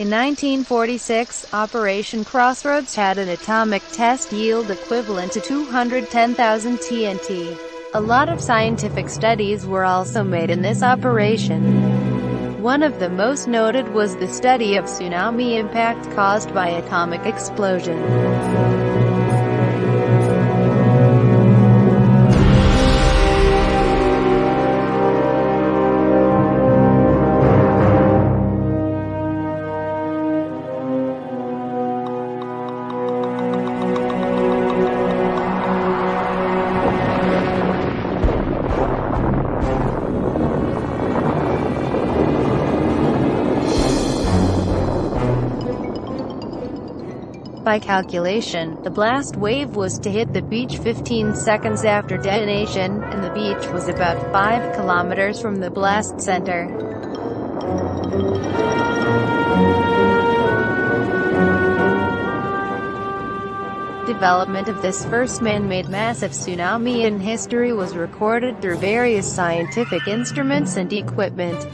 In 1946, Operation Crossroads had an atomic test yield equivalent to 210,000 TNT. A lot of scientific studies were also made in this operation. One of the most noted was the study of tsunami impact caused by atomic explosion. By calculation, the blast wave was to hit the beach 15 seconds after detonation, and the beach was about 5 kilometers from the blast center. Development of this first man-made massive tsunami in history was recorded through various scientific instruments and equipment.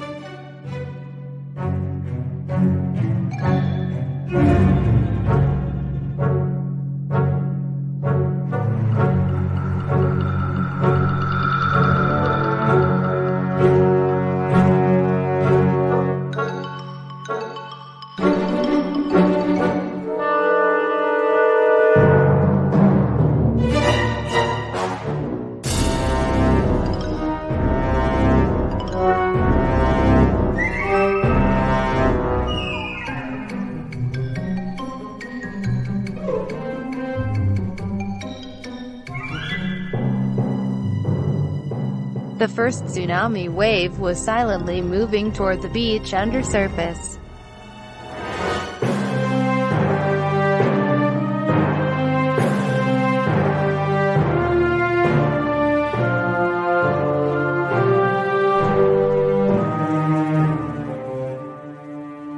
The first tsunami wave was silently moving toward the beach under surface.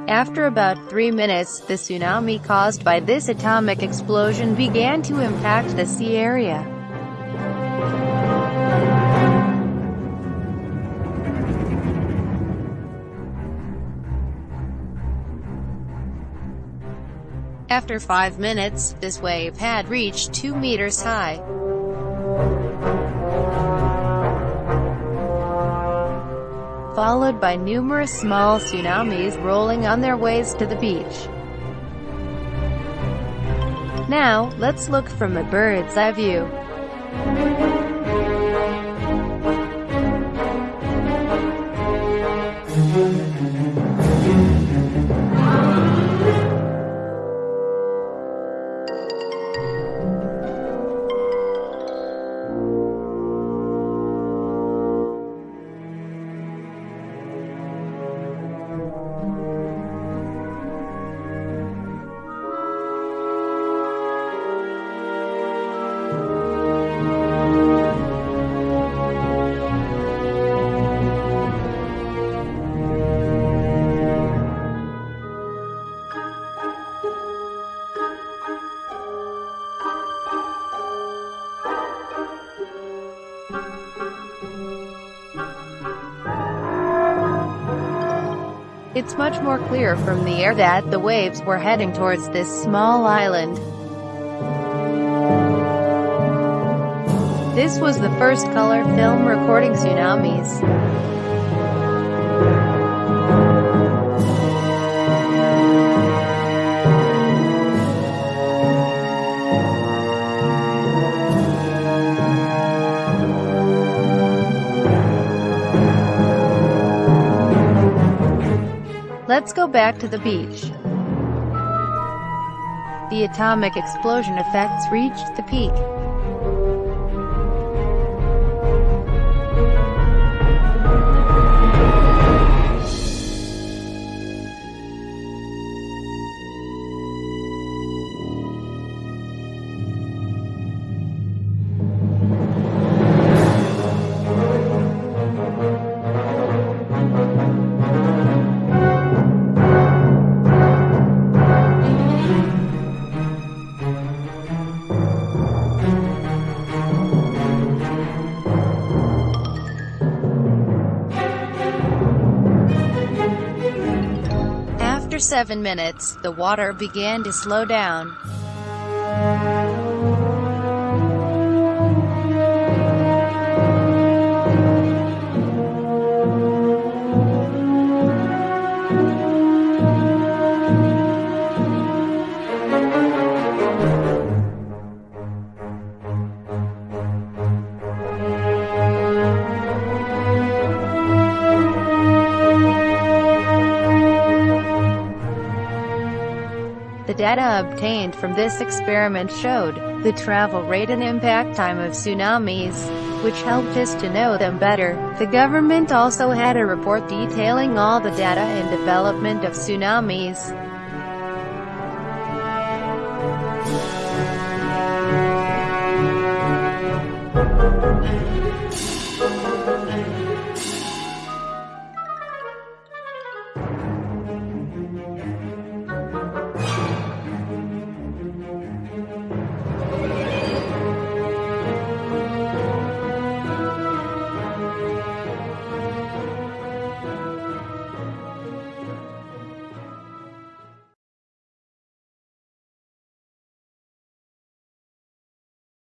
After about three minutes, the tsunami caused by this atomic explosion began to impact the sea area. After five minutes, this wave had reached 2 meters high. Followed by numerous small tsunamis rolling on their ways to the beach. Now, let's look from a bird's eye view. It's much more clear from the air that the waves were heading towards this small island. This was the first color film recording tsunamis. Let's go back to the beach. The atomic explosion effects reached the peak. Seven minutes, the water began to slow down. Data obtained from this experiment showed the travel rate and impact time of tsunamis, which helped us to know them better. The government also had a report detailing all the data and development of tsunamis.